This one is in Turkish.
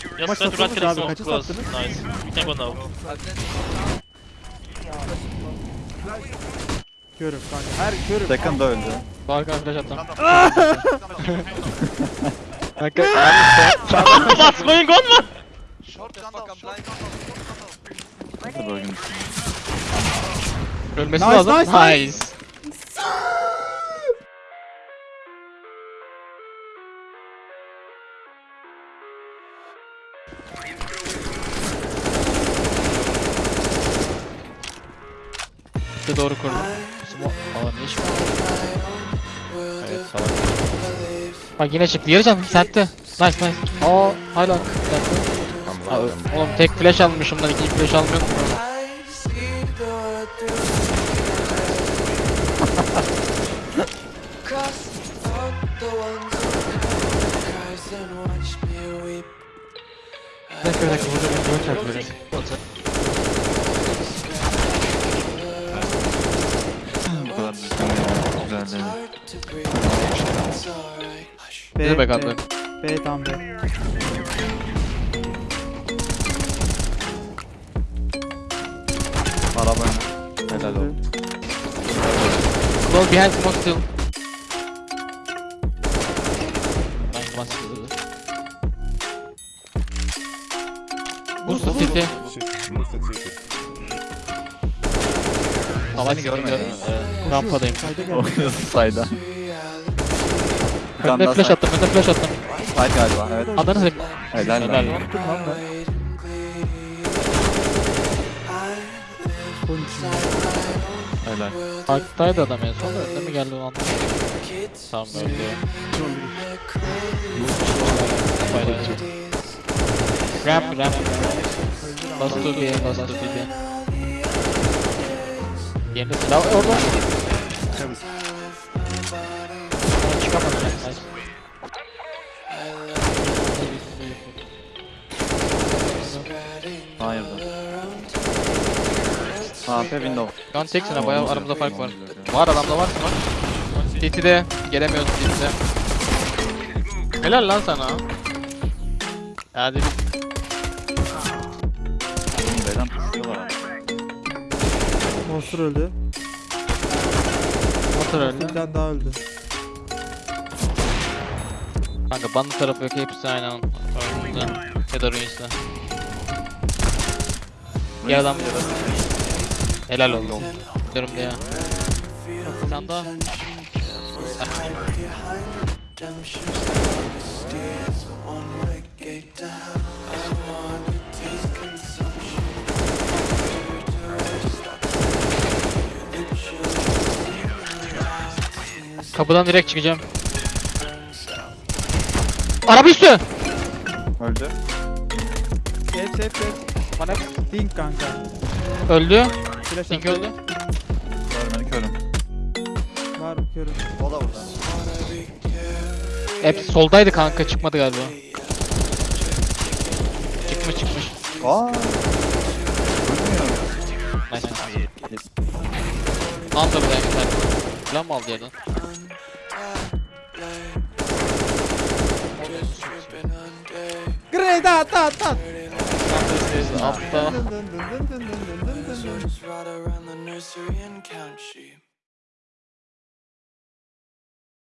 Just Maç try to run satılmış killing abi, smoke kaça close. sattınız? Nice. You can go now. Körüm kanka. Her körüm. Second da öldü. Arkadan flash attım. Kanka What's going on man? Nasıl bölgün? ölmesi Nice, lazım. nice, Nice. Smoke'u doğru kurdum. Smoke falan hiç mi? Evet salak. Bak yine çıktı. Yarıcan sentte. Nice nice. Aa hala Aa. Oğlum tek flash almışım lan ikinci flash almıyorum. Ne kadar kıvırdım. Ne kadar kıvırdım. B, ne demek atlayın? B, tam B. Araba Helal olsun. Smoke behind smoke still. Nice one still. Boost the city. Şey, Boost the city. Savaş görmedim. Rampadayım. Sayda. Bir tane flash side. attım, önüne flash attım. Side galiba evet. Adana senin. Helal lan. Helal. Helal. Parktaydı adam en son önüne mi geldi onu. Tamam öldü. Bayrağı. Ramp ramp. Bastı bir, bastı bir. Yeni silah orada kapatacak sadece. Hayırdır. AP window. Gun teksine bayağı aramızda fark var. Var adamda var mı? CT'de gelemiyoruz CT'de. Helal lan sana. Hadi bir. Beden tutuyorlar. Monster öldü. Monster öldü. Bir daha öldü. Kanka bandı tarafı yok hepsi aynı an. Önümüzde. Ya da Ruins'te. Bir adam Helal oldu. Diyorum diye. Sen daha. Kapıdan direkt çıkacağım. Araba üstü! Öldü. Hep hep hep. Bana Dink kanka. öldü. Flash Link attı. öldü. Görmeni körüm. Var körüm. O da burada. Hep soldaydı kanka çıkmadı galiba. Çıkmış çıkmış. Aa. Ölmüyor. Nice. Under buraya gider. Plan mı aldı yerden? Grenade This is attı Up, uh.